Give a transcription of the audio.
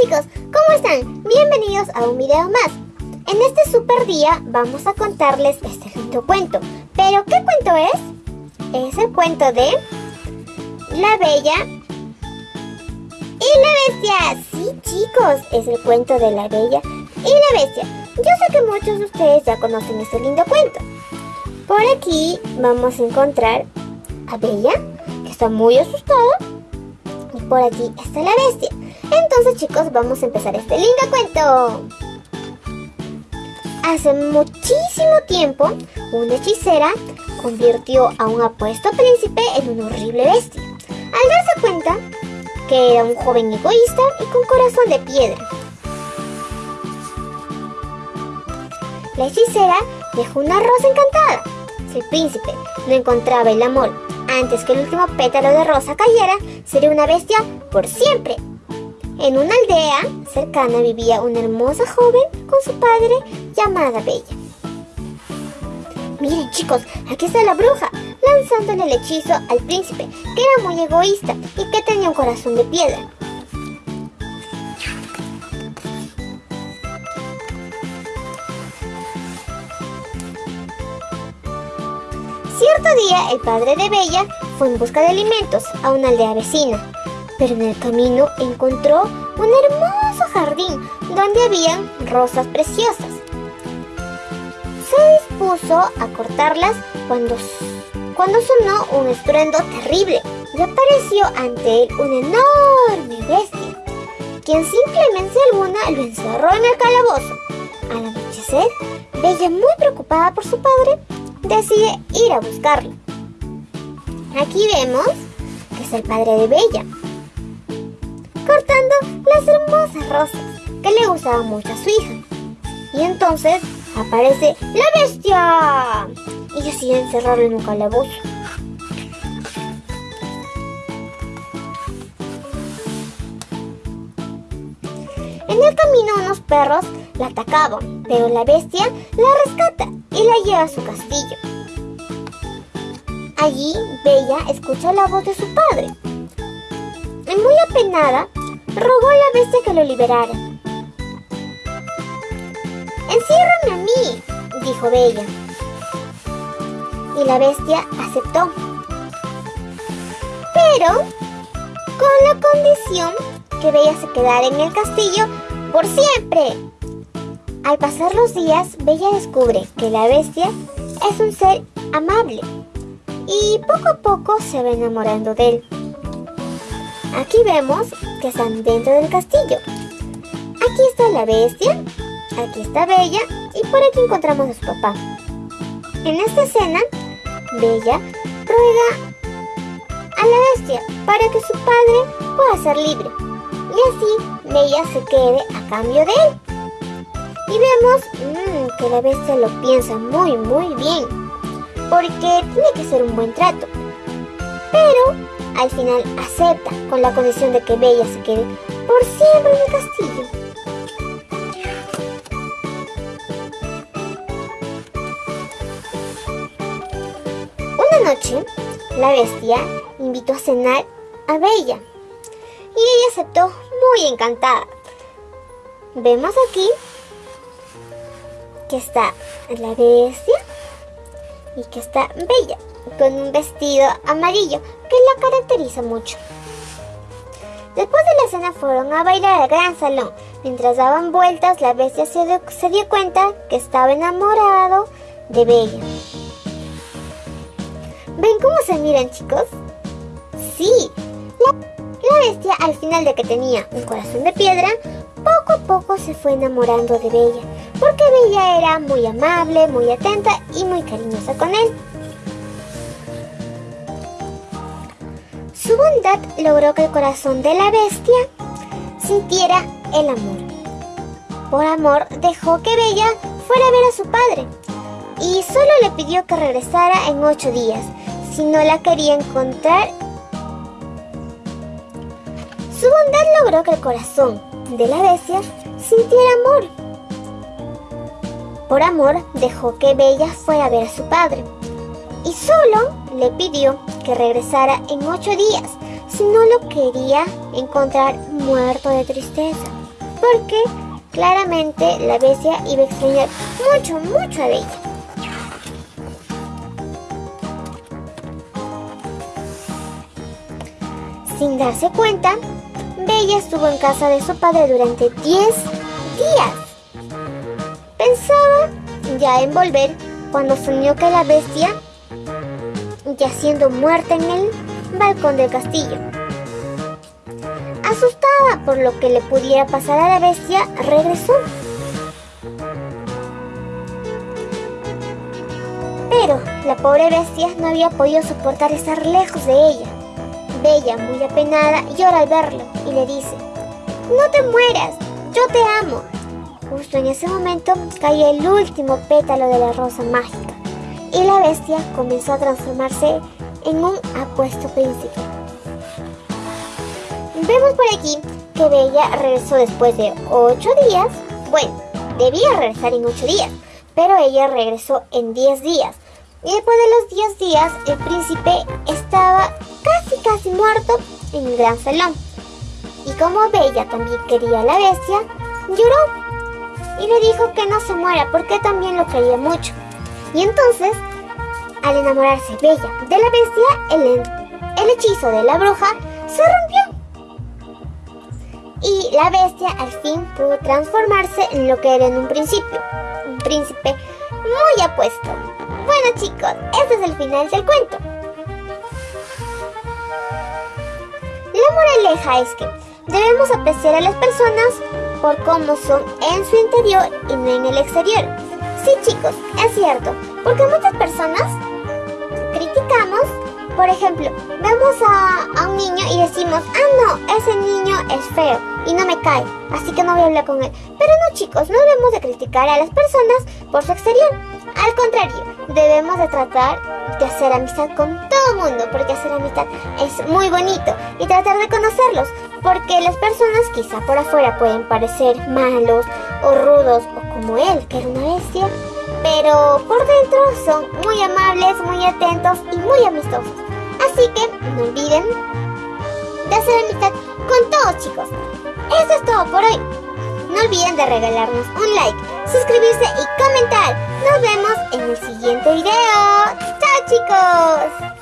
chicos, ¿cómo están? Bienvenidos a un video más. En este super día vamos a contarles este lindo cuento. ¿Pero qué cuento es? Es el cuento de La Bella y la Bestia. Sí chicos, es el cuento de La Bella y la Bestia. Yo sé que muchos de ustedes ya conocen este lindo cuento. Por aquí vamos a encontrar a Bella, que está muy asustada. Por aquí está la bestia. Entonces chicos, vamos a empezar este lindo cuento. Hace muchísimo tiempo, una hechicera convirtió a un apuesto príncipe en una horrible bestia. Al darse cuenta que era un joven egoísta y con corazón de piedra. La hechicera dejó una rosa encantada. Si el príncipe no encontraba el amor antes que el último pétalo de rosa cayera, sería una bestia por siempre. En una aldea cercana vivía una hermosa joven con su padre llamada Bella. Miren chicos, aquí está la bruja, lanzándole el hechizo al príncipe, que era muy egoísta y que tenía un corazón de piedra. El padre de Bella fue en busca de alimentos a una aldea vecina, pero en el camino encontró un hermoso jardín donde habían rosas preciosas. Se dispuso a cortarlas cuando, cuando sonó un estruendo terrible y apareció ante él una enorme bestia, quien sin clemencia alguna lo encerró en el calabozo. Al anochecer, Bella, muy preocupada por su padre, decide ir a buscarlo. Aquí vemos que es el padre de Bella, cortando las hermosas rosas que le gustaban mucho a su hija. Y entonces aparece la bestia y decide encerrarlo en un calabozo. En el camino unos perros la atacaban, pero la bestia la rescata y la lleva a su castillo. Allí, Bella escucha la voz de su padre. Y muy apenada, rogó a la bestia que lo liberara. Enciérrame a mí, dijo Bella. Y la bestia aceptó. Pero con la condición que Bella se quedara en el castillo por siempre. Al pasar los días, Bella descubre que la bestia es un ser amable y poco a poco se va enamorando de él. Aquí vemos que están dentro del castillo. Aquí está la bestia, aquí está Bella y por aquí encontramos a su papá. En esta escena, Bella ruega a la bestia para que su padre pueda ser libre y así Bella se quede a cambio de él. Y vemos mmm, que la bestia lo piensa muy muy bien, porque tiene que ser un buen trato. Pero al final acepta con la condición de que Bella se quede por siempre en el castillo. Una noche, la bestia invitó a cenar a Bella y ella aceptó muy encantada. Vemos aquí que está la bestia y que está Bella con un vestido amarillo que la caracteriza mucho. Después de la cena fueron a bailar al gran salón. Mientras daban vueltas, la bestia se dio, se dio cuenta que estaba enamorado de Bella. ¿Ven cómo se miran, chicos? Sí, la, la bestia al final de que tenía un corazón de piedra, poco a poco se fue enamorando de Bella, porque Bella era muy amable, muy atenta y muy cariñosa con él. Su bondad logró que el corazón de la bestia sintiera el amor. Por amor dejó que Bella fuera a ver a su padre y solo le pidió que regresara en ocho días si no la quería encontrar. Su bondad logró que el corazón de la bestia sintiera amor. Por amor dejó que Bella fuera a ver a su padre y solo le pidió que regresara en ocho días si no lo quería encontrar muerto de tristeza. porque claramente la bestia iba a extrañar mucho, mucho a Bella. Sin darse cuenta, Bella estuvo en casa de su padre durante 10 días. Ya en volver cuando soñó que la bestia, yaciendo muerta en el balcón del castillo. Asustada por lo que le pudiera pasar a la bestia, regresó. Pero la pobre bestia no había podido soportar estar lejos de ella. Bella, muy apenada, llora al verlo y le dice, No te mueras, yo te amo. Justo en ese momento cae el último pétalo de la rosa mágica y la bestia comenzó a transformarse en un apuesto príncipe. Vemos por aquí que Bella regresó después de 8 días. Bueno, debía regresar en 8 días, pero ella regresó en 10 días. Y después de los 10 días, el príncipe estaba casi casi muerto en el gran salón. Y como Bella también quería a la bestia, lloró y le dijo que no se muera porque también lo quería mucho. Y entonces, al enamorarse Bella de la bestia, el, el hechizo de la bruja se rompió. Y la bestia al fin pudo transformarse en lo que era en un principio, un príncipe muy apuesto. Bueno chicos, este es el final del cuento. La moraleja es que debemos apreciar a las personas por cómo son en su interior y no en el exterior. Sí chicos, es cierto, porque muchas personas criticamos, por ejemplo, vemos a, un niño y decimos, ah no, ese niño es feo y no me cae, así que no voy a hablar con él. Pero no chicos, no debemos de criticar a las personas por su exterior. Al contrario, debemos de tratar de hacer amistad con todo el mundo, porque hacer amistad es muy bonito y tratar de conocerlos, porque las personas quizá por afuera pueden parecer malos o rudos o como él, que era una bestia, pero por dentro son muy amables, muy atentos y muy amistosos. Así que no olviden de hacer amistad con todos chicos. Eso es todo por hoy. No olviden de regalarnos un like, suscribirse y comentar. Nos vemos en el siguiente video. ¡Chao chicos!